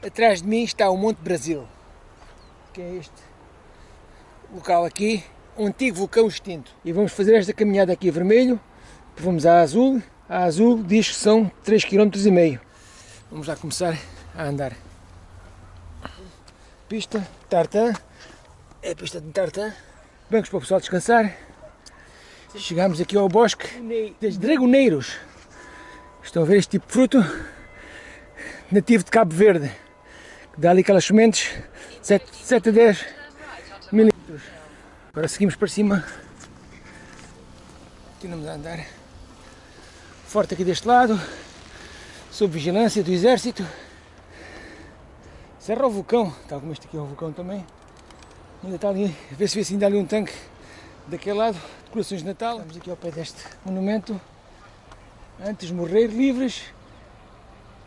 Atrás de mim está o Monte Brasil, que é este local aqui, um antigo vulcão extinto. E vamos fazer esta caminhada aqui a vermelho, vamos a azul, a azul diz que são 3,5 km. Vamos lá começar a andar. Pista Tartan, é a pista de Tartan, bancos para o pessoal descansar. Chegamos aqui ao bosque das dragoneiros. Estão a ver este tipo de fruto nativo de Cabo Verde dá ali aquelas sementes 7, 7 a 10 milímetros. Agora seguimos para cima. Continuamos a andar. Forte aqui deste lado, sob vigilância do exército. Serra o vulcão, tal como este aqui é o vulcão também. Ainda está ali, vê se vê se ainda há ali um tanque daquele lado, decorações de Natal. Estamos aqui ao pé deste monumento. Antes morrer livres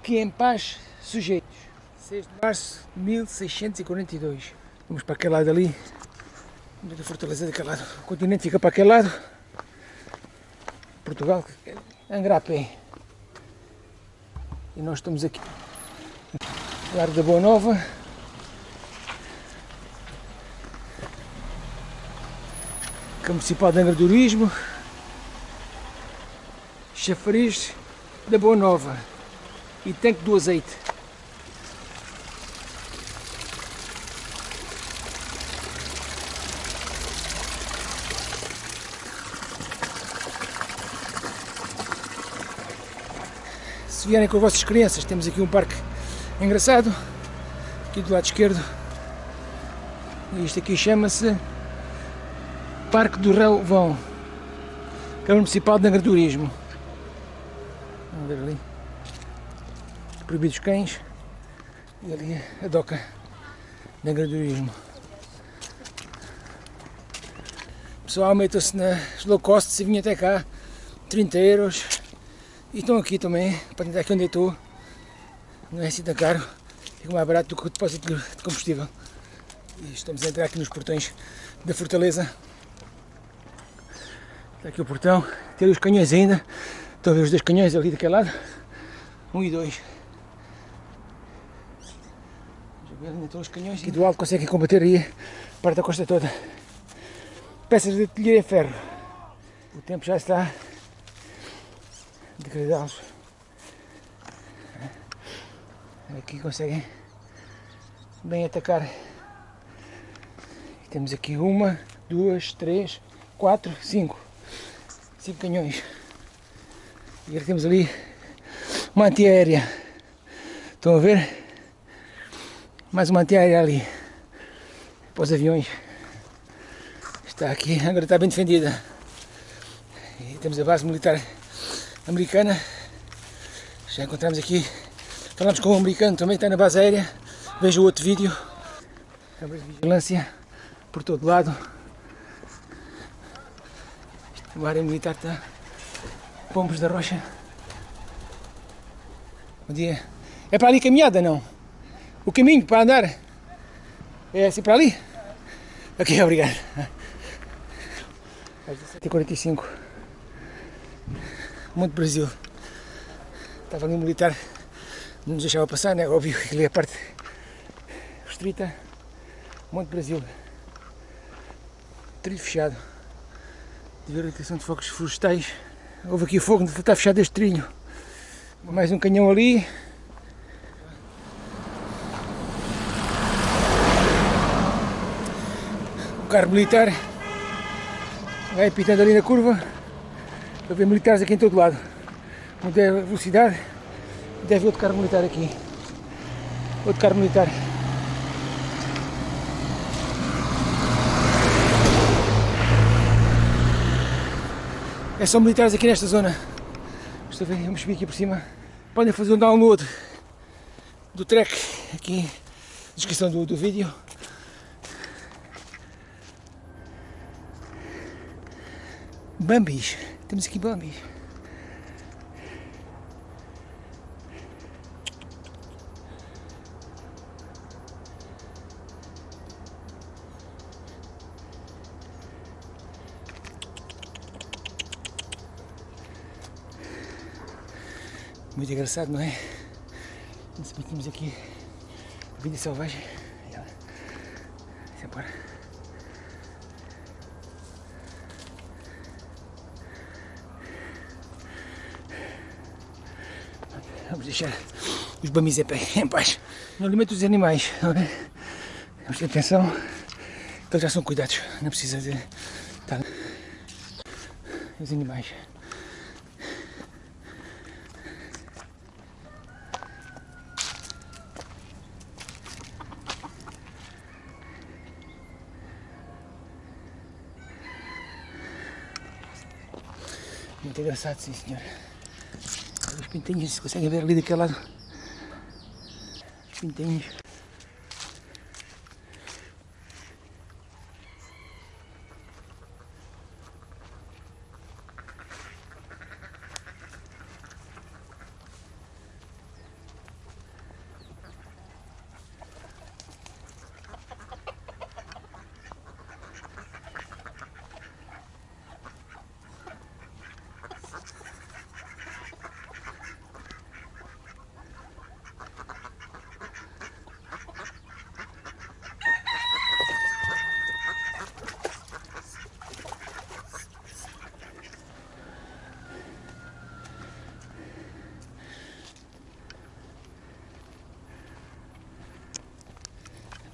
que em paz sujeitos. 6 de março de 1642. Vamos para aquele lado ali. Vamos a fortaleza daquele lado. O continente fica para aquele lado. Portugal, Angrapé. E nós estamos aqui. Largo da Boa Nova. Campo Municipal de Angra do Turismo. Chafariz da Boa Nova. E tanque do azeite. Vierem com as vossas crianças, temos aqui um parque engraçado, aqui do lado esquerdo, e isto aqui chama-se Parque do Relvão, Câmara Municipal de Agroturismo. Vamos ver ali, proibidos cães, e ali a doca de agroturismo. Pessoal, metam-se nas low cost, se vinha até cá, 30 euros, e estão aqui também, para tentar aqui onde eu estou. Não é assim tão caro, fica mais barato do que o depósito de combustível. E estamos a entrar aqui nos portões da fortaleza. Está aqui o portão, tem os canhões ainda. Estão a ver os dois canhões ali daquele lado. Um e dois. Estão os canhões. Aqui do alto conseguem combater aí parte da costa toda. Peças de artilharia ferro. O tempo já está degradá-los. Aqui conseguem bem atacar. Temos aqui uma, duas, três, quatro, cinco. Cinco canhões. E agora temos ali uma antiaérea. Estão a ver? Mais uma antiaérea ali. Para os aviões. Está aqui, agora está bem defendida. E temos a base militar americana. Já encontramos aqui, falamos com um americano, também está na base aérea. Veja o outro vídeo. Câmaras de vigilância por todo lado. O área militar está. Pombos da Rocha. Bom dia. É para ali caminhada, não? O caminho para andar? É assim para ali? Ok, obrigado. Às 17h45. Monte Brasil. Estava ali um militar, não nos deixava passar, né? óbvio que ali é a parte restrita. Monte Brasil. Trilho fechado. De ver a questão de focos florestais. Houve aqui fogo, está fechado este trilho. Mais um canhão ali. O carro militar vai apitando ali na curva. A ver militares aqui em todo lado. Não der velocidade, deve outro carro militar aqui. Outro carro militar. É só militares aqui nesta zona. Estou a ver, vamos subir aqui por cima. Podem fazer um download do track aqui, descrição do, do vídeo. Bambis. Temos aqui Bambis. Muito engraçado, não é? Temos aqui Vida selvagem. os bamis em paz. No alimento dos animais, não? Vamos ter atenção, que eles já são cuidados, não precisa de estar. Os animais. Muito engraçado, sim senhor. Os pintinhos, se conseguem ver ali daquele lado. Os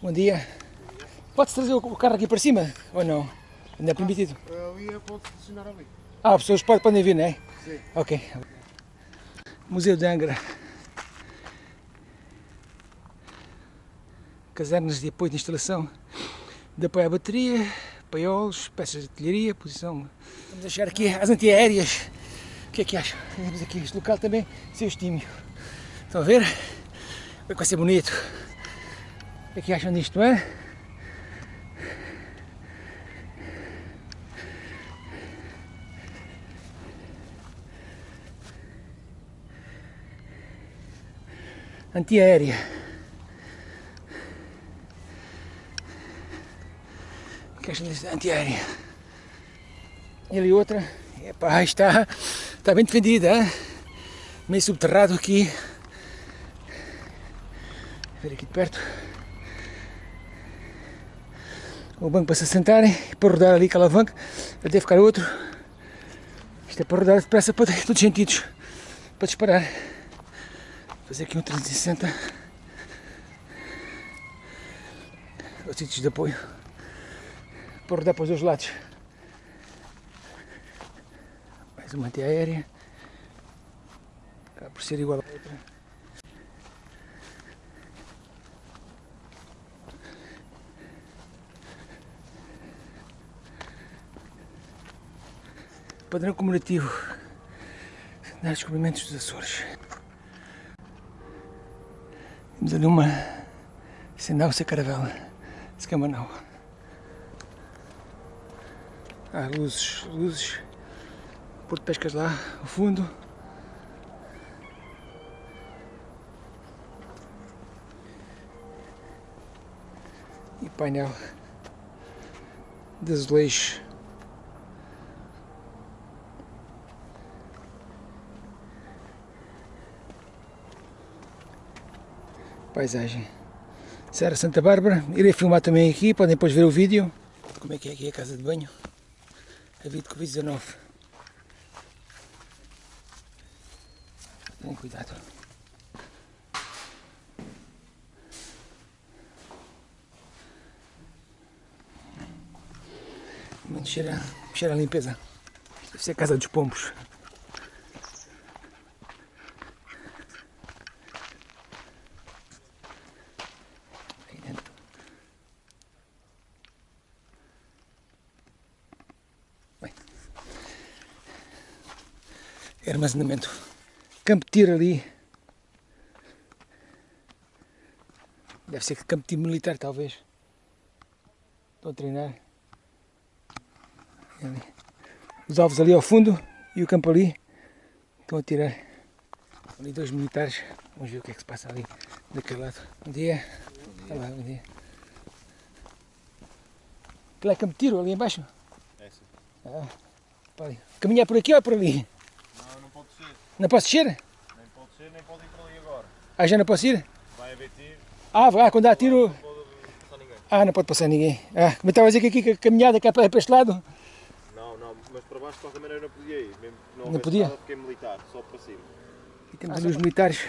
Bom dia. Pode-se trazer o carro aqui para cima ou não? Ainda é permitido? Ali é pode funcionar ali. Ah, as pessoas podem, vir, não é? Sim. Ok. Museu de Angra. Casernas de apoio de instalação de apoio à bateria, paiolos, peças de artilharia, posição. Vamos achar aqui as antiaéreas. O que é que acham? Temos aqui este local também, seu estímio. Estão a ver? Vai ser bonito. O que é acham disto, é? Antiaérea. O que acham disto? Antiaérea. E ali outra. Epá, está, está bem defendida, hein? meio subterrado aqui. Ver aqui de perto o banco para se assentarem e para rodar ali aquela alavanca deve ficar outro. Isto é para rodar depressa para todos os sentidos para disparar. Fazer aqui um 360 os sítios de apoio. Para rodar para os dois lados. Mais uma antiaérea. Acaba por ser igual a outra padrão comemorativo dos descobrimentos dos Açores. Temos ali uma Senauça Caravela, Escamanau. Há luzes, luzes, Porto Pescas lá, ao fundo. E painel de azulejos paisagem. Serra Santa Bárbara, irei filmar também aqui, podem depois ver o vídeo. Como é que é aqui a casa de banho? A vida Covid-19. Tenham cuidado. Cheira, cheira a limpeza. Deve ser a casa dos pombos. Armazenamento. Campo de tiro ali. Deve ser campo de tiro militar, talvez. Estão a treinar. Ali. Os alvos ali ao fundo e o campo ali. Estão a tirar. Ali dois militares. Vamos ver o que é que se passa ali daquele lado. Bom dia. Olá, bom dia. Aquilo é campo de tiro ali embaixo? É sim. Ah, Caminhar por aqui ou por ali? Não, posso descer? Nem pode ser, nem pode ir para ali agora. Ah, já não posso ir? Vai haver tiro, Ah, vai, quando há tiro. não pode passar ninguém. Ah, não pode passar ninguém. Ah, como estava a dizer que aqui que a caminhada que é para para este lado. Não, não, mas para baixo de qualquer maneira não podia ir. Mesmo que não, Não podia? nada, fiquei militar, só para cima. E temos ali os militares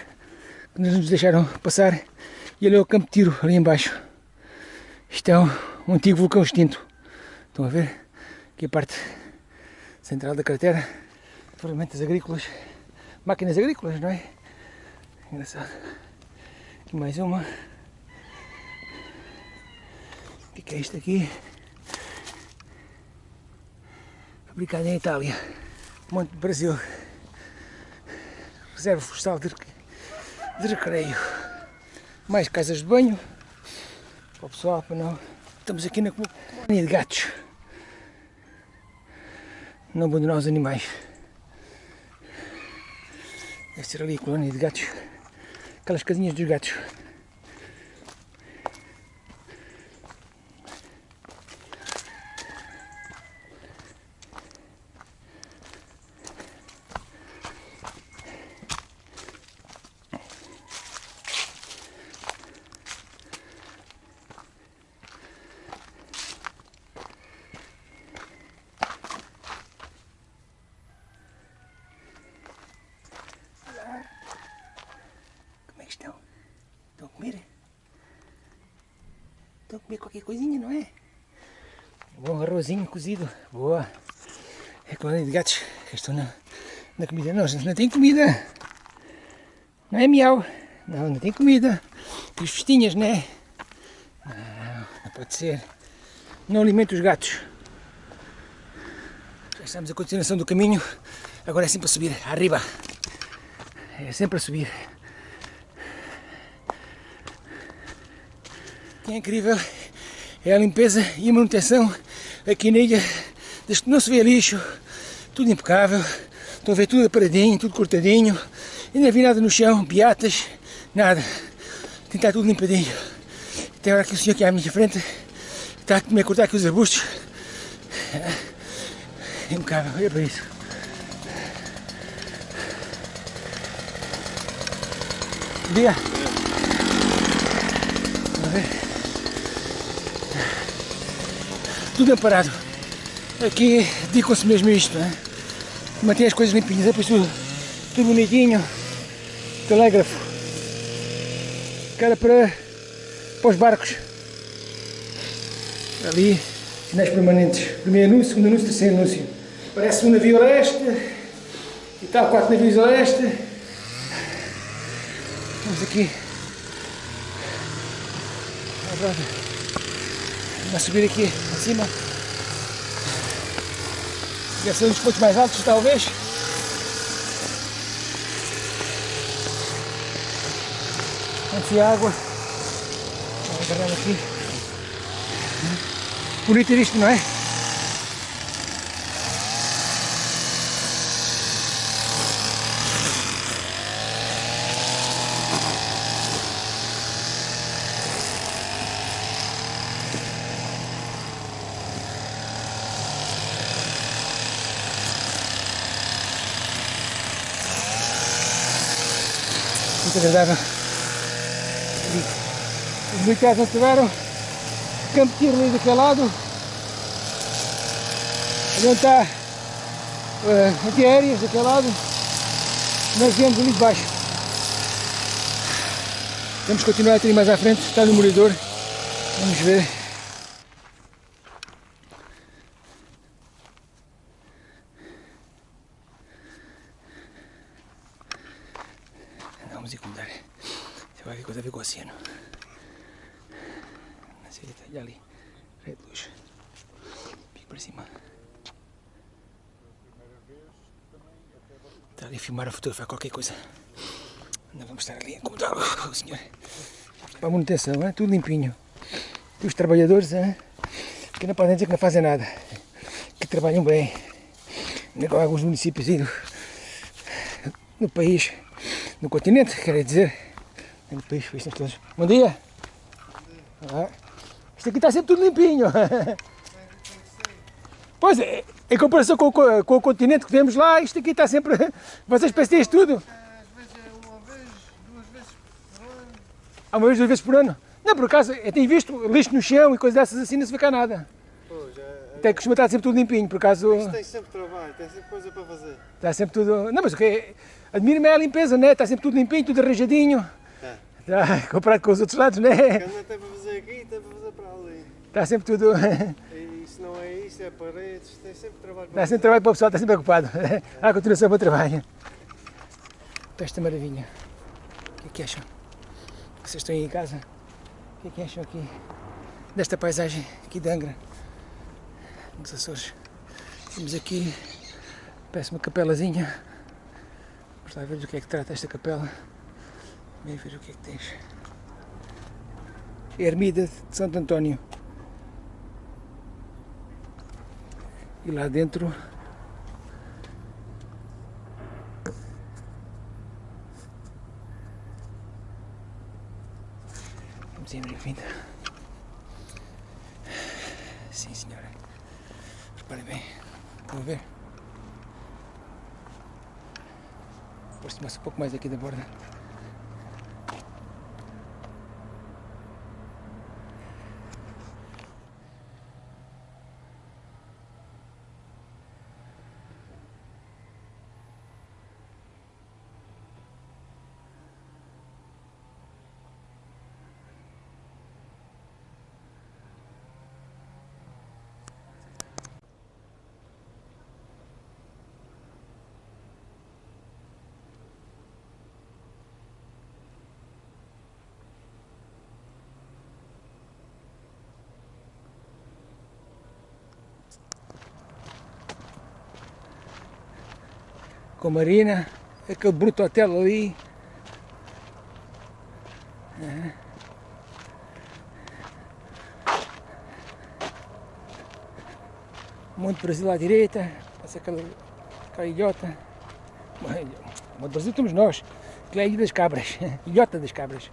que nos deixaram passar. E ali é o campo de tiro, ali embaixo. Isto é um, um antigo vulcão extinto. Estão a ver? Aqui a parte central da cratera. Ferramentas agrícolas. Máquinas agrícolas, não é? Engraçado. Aqui mais uma. O que é isto aqui? Fabricado em Itália. Monte do Brasil. Reserva florestal de, de recreio. Mais casas de banho. Para o pessoal, para não. Estamos aqui na colónia de gatos. Não abandonar os animais. Deve ser ali a colónia de gatos. Aquelas casinhas dos gatos. Como é que estão? Estão a comer? A comer qualquer coisinha, não é? Bom arrozinho cozido. Boa. É colónia de gatos que estão na, na comida. Não, gente, não tem comida. Não é miau. Não, não tem comida. Tem festinhas, não é? Não, não pode ser. Não alimenta os gatos. Já estamos a continuação do caminho. Agora é sempre a subir. Arriba. É sempre a subir. Que é incrível é a limpeza e manutenção aqui que não se vê lixo, tudo impecável. Estão a ver tudo aparadinho, tudo cortadinho. E não vi nada no chão, beatas, nada. Que estar tudo limpadinho. Tem agora aqui o senhor aqui à minha frente está a me cortar aqui os arbustos. É impecável, olha para isso. Bom dia. Vamos ver. Tudo amparado. Aqui dedicam-se mesmo a isto, não é? Mantém as coisas limpinhas, depois tudo, tudo bonitinho. Telégrafo. Cara para, para os barcos. Ali, sinais permanentes. Primeiro anúncio, segundo anúncio, terceiro anúncio. Parece um navio a leste. E tal, quatro navios a leste. Vamos aqui. Agora, vamos subir aqui acima. Deve ser um dos pontos mais altos, talvez. Antes água. Vamos agarrar aqui. Bonito isto, não é? Agradável. Os militares não tiveram campo de tiro ali daquele lado. Onde está uh, antiaéreas daquele lado. Nós viemos ali de baixo. Vamos continuar a ter mais à frente, está no moridor. Vamos ver. Vamos incomodar. Tem qualquer coisa a ver com o oceano. Na direita, e ali. Rede de luz. Pico para cima. Está ali a filmar a fotografar qualquer coisa. Não vamos estar ali a incomodar o senhor. Para a manutenção, é? tudo limpinho. E os trabalhadores, é? que não podem dizer que não fazem nada. Que trabalham bem. Em alguns municípios aí no, no país, no continente, quer dizer. País, estão todos. Bom dia! Ah, isto aqui está sempre tudo limpinho. Pois é, em comparação com, com o continente que temos lá, isto aqui está sempre. Vocês pensam isto tudo? Às vezes é uma vez, duas vezes por ano. Há uma vez, duas vezes por ano. Não, por acaso, eu tenho visto lixo no chão e coisas dessas assim, não se vê cá nada. Pô, já... Até costuma estar sempre tudo limpinho, por acaso Isto tem sempre trabalho, tem sempre coisa para fazer. está sempre tudo... Não, mas o que é... Admiro-me é a limpeza, né? Está sempre tudo limpinho, tudo arranjadinho. É. Tá, comparado com os outros lados, um tem para fazer aqui, tem para fazer para ali. Está sempre tudo... Se não é isto, é paredes, tem sempre trabalho para Dá sempre trabalho para o pessoal, está sempre ocupado. À continuação, bom trabalho. Então, esta maravilha. O que é que acham? Vocês estão aí em casa? O que é que acham aqui desta paisagem aqui de Angra? Nos Açores. Temos aqui, parece uma capelazinha. Vamos lá ver do que é que trata esta capela. Vem ver o que é que tens. Ermida de Santo António. E lá dentro Vamos ir bem-vinda. Sim, senhora. Repare bem. Vamos ver. Aproxima-se um pouco mais aqui da borda. Com a Marina, aquele bruto hotel ali. Monte Brasil à direita, passa aquela, aquela ilhota. Monte Brasil estamos nós, que é a Ilha das Cabras, ilhota das Cabras.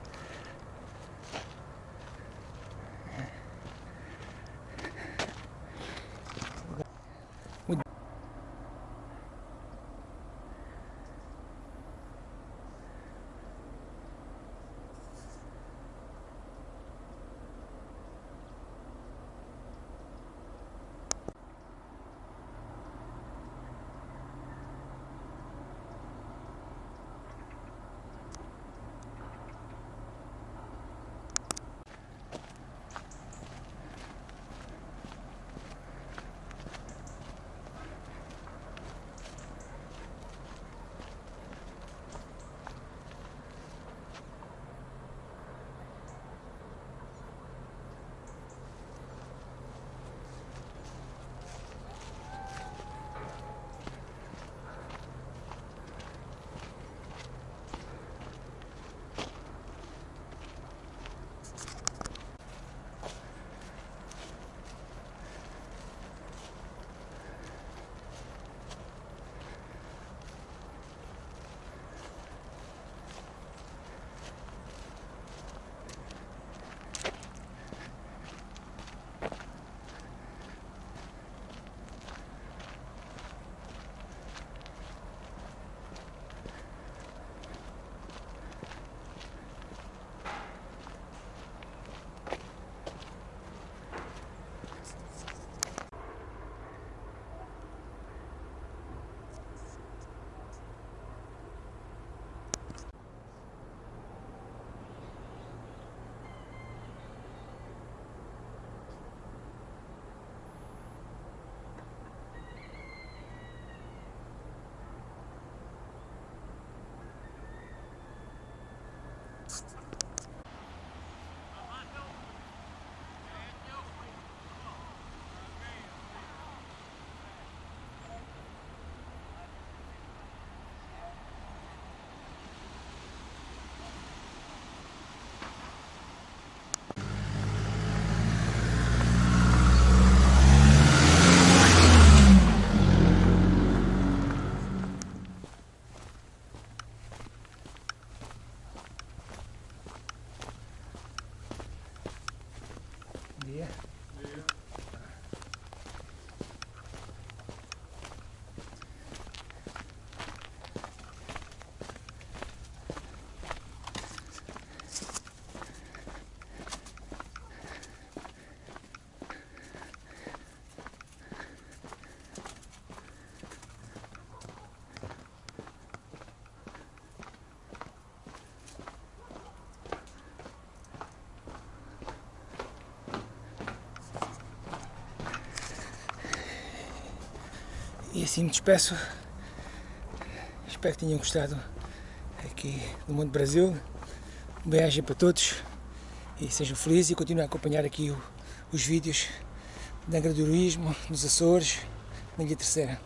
Assim me despeço. Espero que tenham gostado aqui do Mundo Brasil. Um beijo para todos e sejam felizes e continuem a acompanhar aqui o- os vídeos de agradorismo nos Açores, na Ilha Terceira.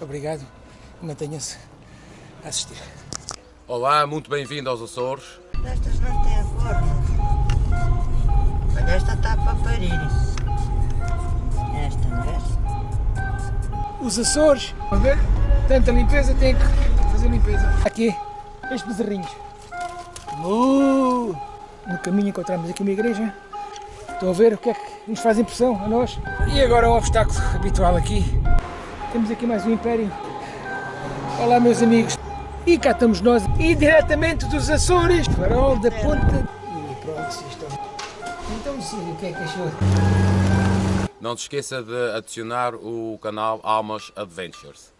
Obrigado e mantenham-se a assistir. Olá, muito bem-vindo aos Açores. Estas não têm forma. Mas esta está para parir. Esta, não é? Os Açores, a ver, tanta limpeza, tem que fazer limpeza. Aqui, estes bezerrinhos. Uh, no caminho encontramos aqui uma igreja. Estão a ver o que é que nos faz impressão a nós. E agora o obstáculo habitual aqui. Temos aqui mais um império. Olá meus amigos. E cá estamos nós, e diretamente dos Açores, farol da ponta. E pronto, estão. Então sim, o que é que achou? Não te esqueça de adicionar o canal Almas Adventures.